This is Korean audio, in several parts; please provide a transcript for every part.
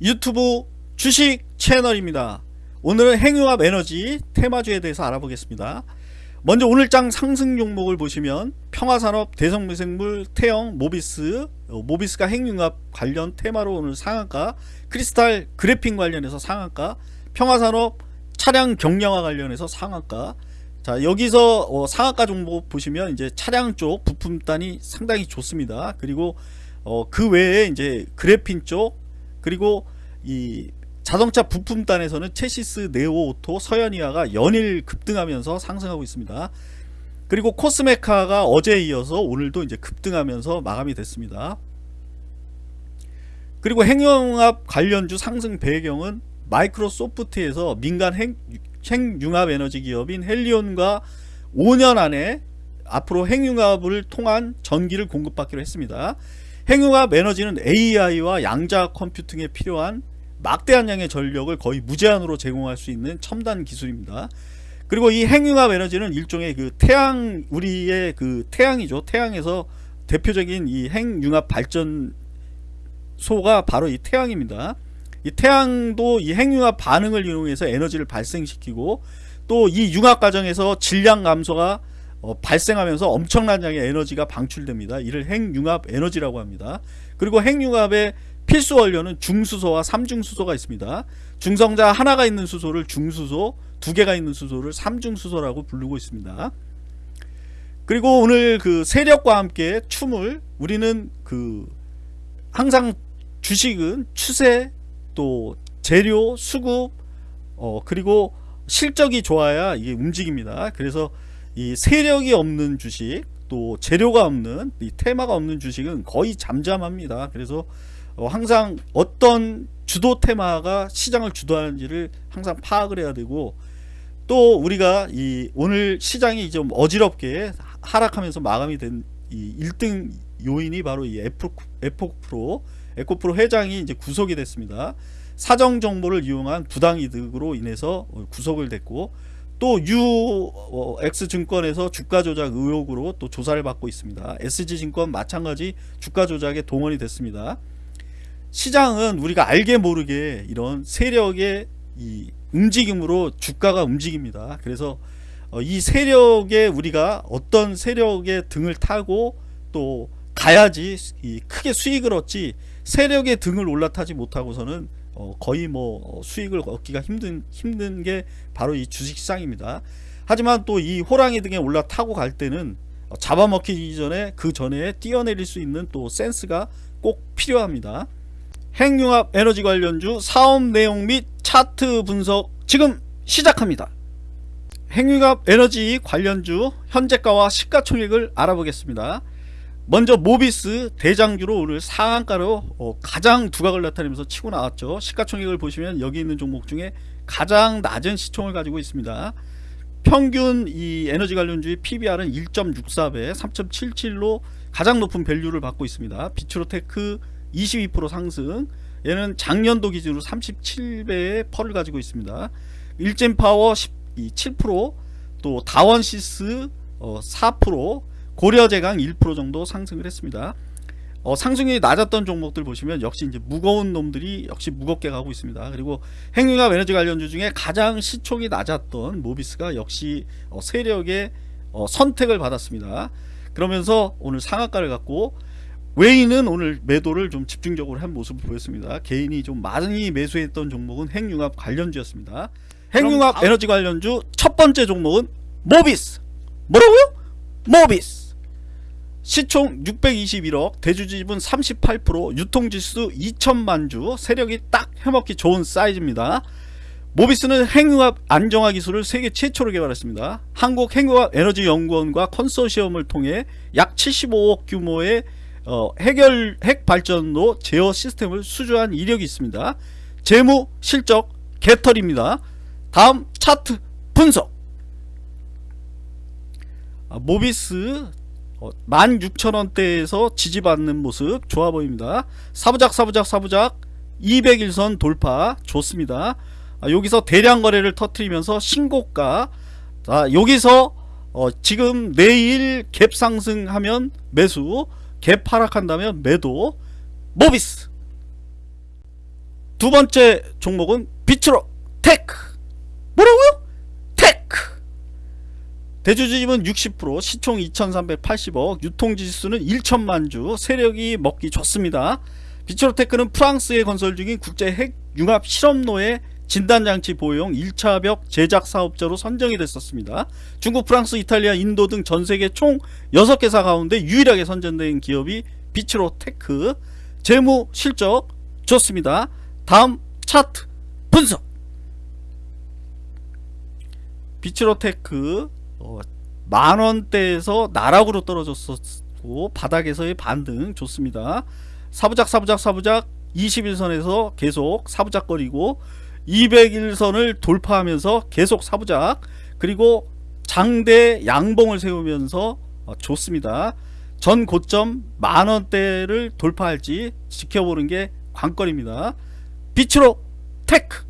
유튜브 주식 채널입니다. 오늘은 행유합 에너지 테마주에 대해서 알아보겠습니다. 먼저 오늘장 상승 종목을 보시면 평화산업, 대성미생물, 태영, 모비스, 어, 모비스가 핵융합 관련 테마로 오늘 상한가, 크리스탈 그래핀 관련해서 상한가, 평화산업 차량 경량화 관련해서 상한가. 자 여기서 어, 상한가 종목 보시면 이제 차량 쪽 부품단이 상당히 좋습니다. 그리고 어, 그 외에 이제 그래핀 쪽 그리고 이 자동차 부품단에서는 체시스, 네오오토, 서연이화가 연일 급등하면서 상승하고 있습니다. 그리고 코스메카가 어제에 이어서 오늘도 이제 급등하면서 마감이 됐습니다. 그리고 핵융합 관련주 상승 배경은 마이크로소프트에서 민간 핵, 핵융합 에너지 기업인 헬리온과 5년 안에 앞으로 핵융합을 통한 전기를 공급받기로 했습니다. 핵융합 에너지는 AI와 양자 컴퓨팅에 필요한 막대한 양의 전력을 거의 무제한으로 제공할 수 있는 첨단 기술입니다. 그리고 이 핵융합 에너지는 일종의 그 태양 우리의 그 태양이죠. 태양에서 대표적인 이 핵융합 발전소가 바로 이 태양입니다. 이 태양도 이 핵융합 반응을 이용해서 에너지를 발생시키고 또 이 융합 과정에서 질량 감소가 어, 발생하면서 엄청난 양의 에너지가 방출됩니다. 이를 핵융합 에너지라고 합니다. 그리고 핵융합의 필수 원료는 중수소와 삼중수소가 있습니다. 중성자 하나가 있는 수소를 중수소, 두 개가 있는 수소를 삼중수소라고 부르고 있습니다. 그리고 오늘 그 세력과 함께 춤을 우리는 그 항상 주식은 추세 또 재료 수급 어 그리고 실적이 좋아야 이게 움직입니다. 그래서 이 세력이 없는 주식 또 재료가 없는 이 테마가 없는 주식은 거의 잠잠합니다. 그래서 어, 항상 어떤 주도 테마가 시장을 주도하는지를 항상 파악을 해야 되고 또 우리가 이 오늘 시장이 좀 어지럽게 하락하면서 마감이 된 이 1등 요인이 바로 이 에코, 에코프로 에코프로 회장이 이제 구속이 됐습니다. 사정 정보를 이용한 부당 이득으로 인해서 구속을 됐고 또 UX증권에서 주가 조작 의혹으로 또 조사를 받고 있습니다. SG증권 마찬가지 주가 조작에 동원이 됐습니다. 시장은 우리가 알게 모르게 이런 세력의 이 움직임으로 주가가 움직입니다. 그래서 어, 이 세력에 우리가 어떤 세력의 등을 타고 또 가야지 크게 수익을 얻지 세력의 등을 올라타지 못하고서는 어, 거의 뭐 수익을 얻기가 힘든 힘든 게 바로 이 주식시장입니다. 하지만 또 이 호랑이 등에 올라타고 갈 때는 잡아먹히기 전에 그 전에 뛰어내릴 수 있는 또 센스가 꼭 필요합니다. 핵융합 에너지 관련주 사업 내용 및 차트 분석 지금 시작합니다. 핵융합 에너지 관련주 현재가와 시가총액을 알아보겠습니다. 먼저 모비스 대장주로 오늘 상한가로 어, 가장 두각을 나타내면서 치고 나왔죠. 시가총액을 보시면 여기 있는 종목 중에 가장 낮은 시총을 가지고 있습니다. 평균 이 에너지 관련주의 PBR은 1.64배 3.77로 가장 높은 value를 받고 있습니다. 비츠로테크 22% 상승 얘는 작년도 기준으로 37배의 PER을 가지고 있습니다 일젠파워 7%또 다원시스 4% 고려제강 1% 정도 상승을 했습니다 어, 상승률이 낮았던 종목들 보시면 역시 이제 무거운 놈들이 역시 무겁게 가고 있습니다. 그리고 핵융합 에너지 관련주 중에 가장 시총이 낮았던 모비스가 역시 어, 세력의 어, 선택을 받았습니다. 그러면서 오늘 상한가를 갖고 외인은 오늘 매도를 좀 집중적으로 한 모습을 보였습니다. 개인이 좀 많이 매수했던 종목은 핵융합 관련주였습니다. 핵융합. 에너지 관련주 첫 번째 종목은 모비스. 뭐라고요? 모비스. 시총 621억, 대주지분 38%, 유통지수 2천만주, 세력이 딱 해먹기 좋은 사이즈입니다. 모비스는 핵융합 안정화 기술을 세계 최초로 개발했습니다. 한국 핵융합 에너지 연구원과 컨소시엄을 통해 약 75억 규모의 어, 해결 핵 발전로 제어 시스템을 수주한 이력이 있습니다. 재무 실적 개털입니다. 다음 차트 분석. 아, 모비스 어, 16,000원대에서 지지받는 모습 좋아 보입니다. 사부작 사부작 사부작 200일선 돌파 좋습니다. 아, 여기서 대량 거래를 터트리면서 신고가 자, 여기서 어, 지금 내일 갭 상승하면 매수 갭 하락한다면 매도 모비스 두 번째 종목은 비츠로테크 뭐라고요? 대주주 지분은 60% 시총 2380억 유통주수는 1천만 주 세력이 먹기 좋습니다 비츠로테크는 프랑스에 건설 중인 국제 핵 융합 실험로의 진단장치 보호용 1차 벽 제작 사업자로 선정이 됐었습니다. 중국, 프랑스, 이탈리아, 인도 등 전세계 총 6개사 가운데 유일하게 선정된 기업이 비츠로테크 재무 실적 좋습니다. 다음 차트 분석 비츠로테크 어, 만 원대에서 나락으로 떨어졌었고 바닥에서의 반등 좋습니다. 사부작 사부작 사부작 21선에서 계속 사부작거리고 201선을 돌파하면서 계속 사부작 그리고 장대 양봉을 세우면서 어, 좋습니다. 전 고점 만원대를 돌파할지 지켜보는 게 관건입니다. 비츠로테크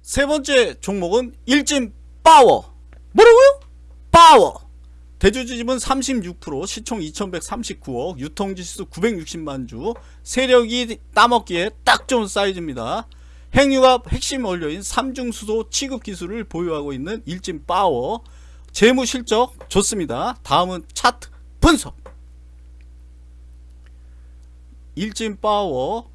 세 번째 종목은 일진 파워 뭐라고요? 파워 대주주 지분은 36% 시총 2139억 유통주수 960만 주 세력이 따먹기에 딱 좋은 사이즈입니다. 핵융합 핵심 원료인 삼중수소 취급 기술을 보유하고 있는 일진 파워 재무 실적 좋습니다. 다음은 차트 분석 일진 파워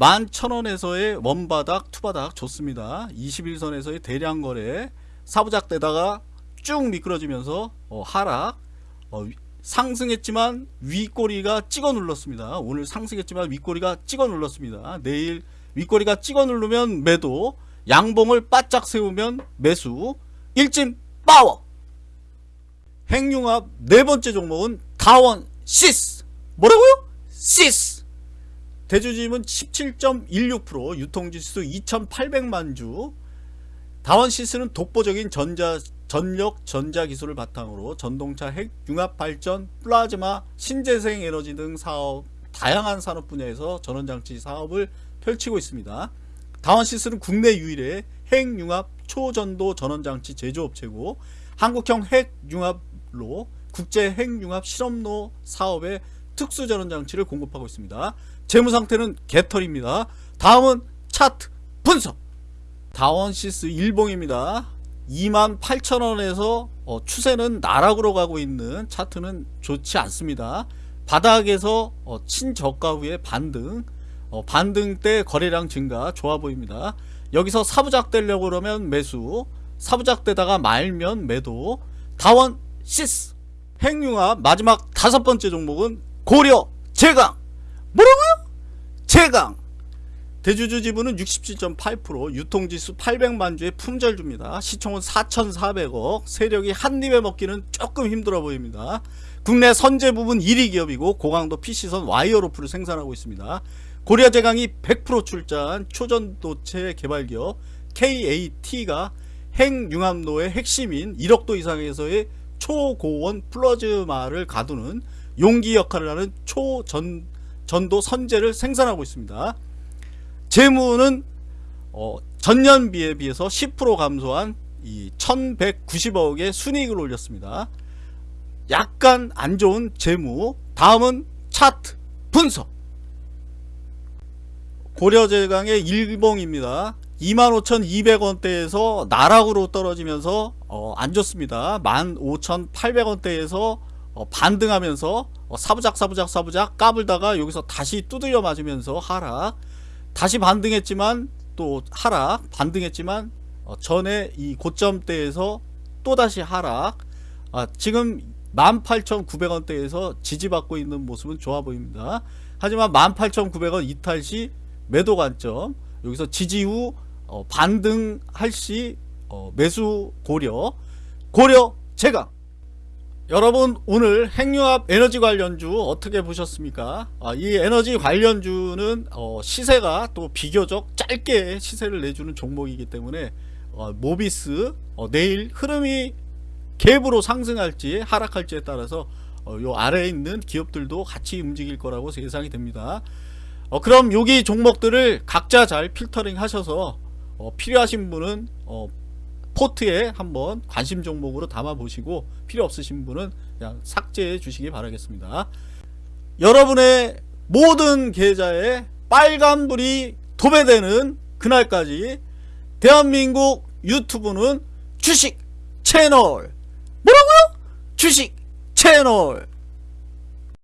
11,000원에서의 원바닥 투바닥 좋습니다. 21선에서의 대량 거래 사부작 되다가 쭉 미끄러지면서 어, 하락 어, 상승했지만 윗꼬리가 찍어 눌렀습니다. 오늘 상승했지만 윗꼬리가 찍어 눌렀습니다. 내일 윗꼬리가 찍어 누르면 매도 양봉을 바짝 세우면 매수 일진 파워 핵융합 네 번째 종목은 다원 시스 뭐라고요? 시스 대주주 지분은 17.16% 유통주수 2800만 주 다원 시스는 독보적인 전자 전력 전자 기술을 바탕으로 전동차 핵 융합 발전 플라즈마 신재생 에너지 등 사업 다양한 산업 분야에서 전원장치 사업을 펼치고 있습니다. 다원시스는 국내 유일의 핵융합 초전도 전원장치 제조업체고 한국형 핵융합로 국제 핵융합 실험로 사업에 특수 전원장치를 공급하고 있습니다. 재무상태는 개털입니다. 다음은 차트 분석 다원시스 일봉입니다. 28,000원에서 어, 추세는 나락으로 가고 있는 차트는 좋지 않습니다. 바닥에서 어, 친저가 후에 반등 어, 반등 때 거래량 증가 좋아 보입니다. 여기서 사부작 되려고 그러면 매수 사부작 되다가 말면 매도 다원 시스 핵융합 마지막 다섯 번째 종목은 고려 제강 뭐라고요? 제강 대주주 지분은 67.8% 유통지수 800만 주의 품절줍니다. 시총은 4,400억 세력이 한 입에 먹기는 조금 힘들어 보입니다. 국내 선제 부분 1위 기업이고 고강도 PC선 와이어로프를 생산하고 있습니다. 고려제강이 100% 출자한 초전도체 개발기업 KAT가 핵융합로의 핵심인 1억도 이상에서의 초고원 플라즈마를 가두는 용기 역할을 하는 초전도 선제를 생산하고 있습니다. 재무는 어, 전년비에 비해서 10% 감소한 이 1190억의 순이익을 올렸습니다. 약간 안 좋은 재무 다음은 차트 분석 고려제강의 일봉입니다. 25,200원대에서 나락으로 떨어지면서 어, 안 좋습니다. 15,800원대에서 어, 반등하면서 어, 사부작 사부작 사부작 까불다가 여기서 다시 두들려 맞으면서 하락 다시 반등했지만 또 하락 반등했지만 어, 전에 이 고점대에서 또다시 하락 아, 지금 18,900원대에서 지지받고 있는 모습은 좋아 보입니다. 하지만 18,900원 이탈 시 매도 관점 여기서 지지 후 어, 반등할 시 어, 매수 고려 고려 제가 여러분 오늘 핵융합 에너지 관련주 어떻게 보셨습니까? 아, 이 에너지 관련주는 어, 시세가 또 비교적 짧게 시세를 내주는 종목이기 때문에 어, 모비스 어, 내일 흐름이 갭으로 상승할지 하락할지에 따라서 어, 요 아래에 있는 기업들도 같이 움직일 거라고 예상이 됩니다. 어, 그럼 여기 종목들을 각자 잘 필터링 하셔서 어, 필요하신 분은 어, 포트에 한번 관심 종목으로 담아 보시고 필요 없으신 분은 그냥 삭제해 주시기 바라겠습니다. 여러분의 모든 계좌에 빨간불이 도배되는 그날까지 대한민국 유튜브는 주식 채널. 뭐라고요? 주식 채널.